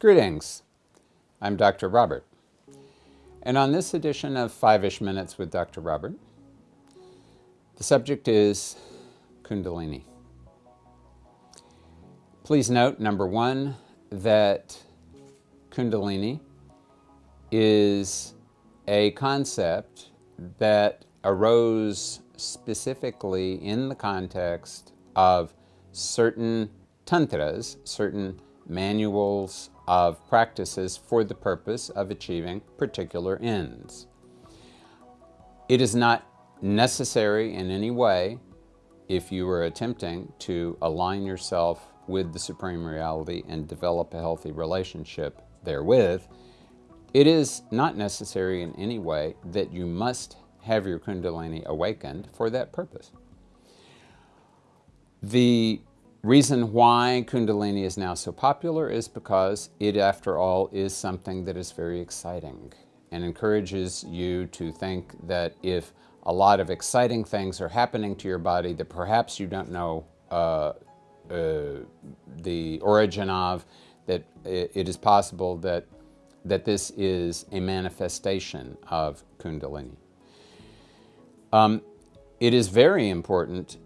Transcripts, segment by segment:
Greetings. I'm Dr. Robert. And on this edition of Five-ish Minutes with Dr. Robert, the subject is Kundalini. Please note, number one, that Kundalini is a concept that arose specifically in the context of certain tantras, certain manuals of practices for the purpose of achieving particular ends. It is not necessary in any way if you are attempting to align yourself with the Supreme Reality and develop a healthy relationship therewith, it is not necessary in any way that you must have your Kundalini awakened for that purpose. The reason why Kundalini is now so popular is because it, after all, is something that is very exciting and encourages you to think that if a lot of exciting things are happening to your body that perhaps you don't know uh, uh, the origin of, that it is possible that, that this is a manifestation of Kundalini. Um, it is very important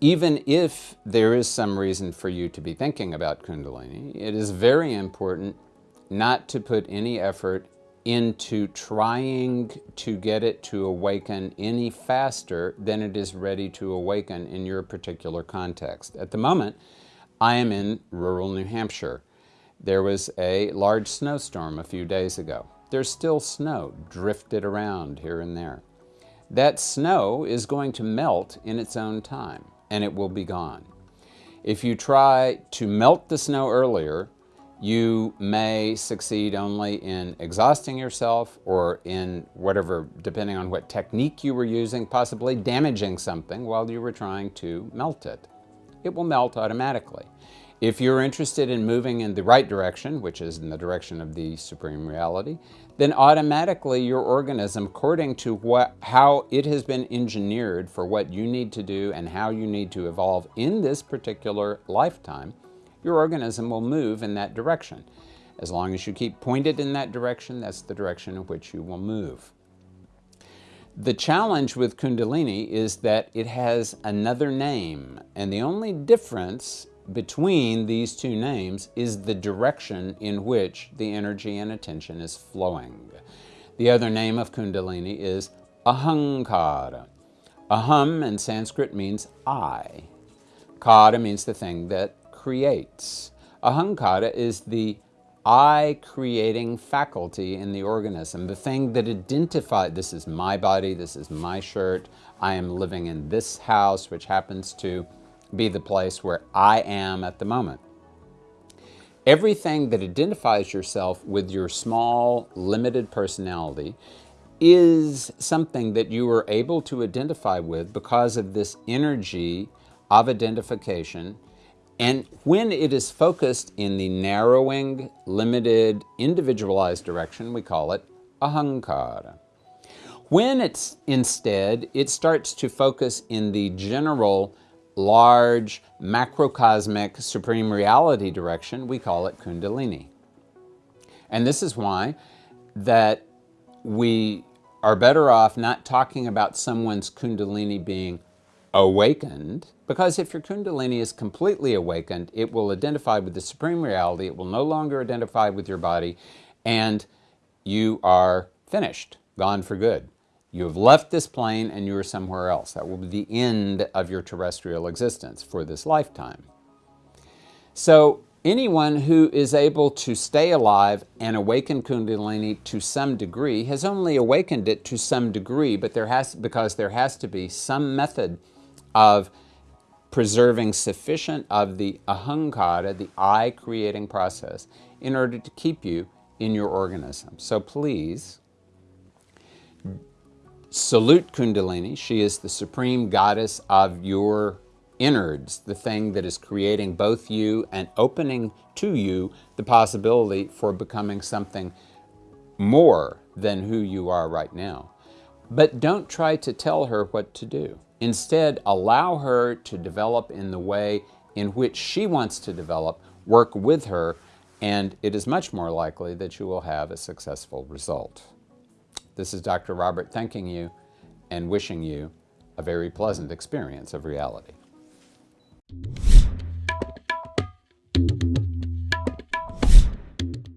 even if there is some reason for you to be thinking about Kundalini, it is very important not to put any effort into trying to get it to awaken any faster than it is ready to awaken in your particular context. At the moment, I am in rural New Hampshire. There was a large snowstorm a few days ago. There's still snow drifted around here and there. That snow is going to melt in its own time and it will be gone. If you try to melt the snow earlier, you may succeed only in exhausting yourself or in whatever, depending on what technique you were using, possibly damaging something while you were trying to melt it. It will melt automatically. If you're interested in moving in the right direction, which is in the direction of the Supreme Reality, then automatically your organism, according to what, how it has been engineered for what you need to do and how you need to evolve in this particular lifetime, your organism will move in that direction. As long as you keep pointed in that direction, that's the direction in which you will move. The challenge with Kundalini is that it has another name, and the only difference between these two names is the direction in which the energy and attention is flowing. The other name of Kundalini is Ahankara. Aham in Sanskrit means I. Kara means the thing that creates. Ahankara is the I creating faculty in the organism, the thing that identifies, this is my body, this is my shirt, I am living in this house, which happens to be the place where I am at the moment. Everything that identifies yourself with your small, limited personality is something that you are able to identify with because of this energy of identification. And when it is focused in the narrowing, limited, individualized direction, we call it ahankara. When it's instead, it starts to focus in the general large, macrocosmic, supreme reality direction, we call it Kundalini. And this is why that we are better off not talking about someone's Kundalini being awakened, because if your Kundalini is completely awakened, it will identify with the Supreme Reality, it will no longer identify with your body, and you are finished, gone for good. You have left this plane and you are somewhere else. That will be the end of your terrestrial existence for this lifetime. So anyone who is able to stay alive and awaken Kundalini to some degree has only awakened it to some degree, but there has because there has to be some method of preserving sufficient of the ahankara, the I creating process, in order to keep you in your organism. So please Salute Kundalini. She is the supreme goddess of your innards, the thing that is creating both you and opening to you the possibility for becoming something more than who you are right now. But don't try to tell her what to do. Instead, allow her to develop in the way in which she wants to develop, work with her, and it is much more likely that you will have a successful result. This is Dr. Robert thanking you and wishing you a very pleasant experience of reality.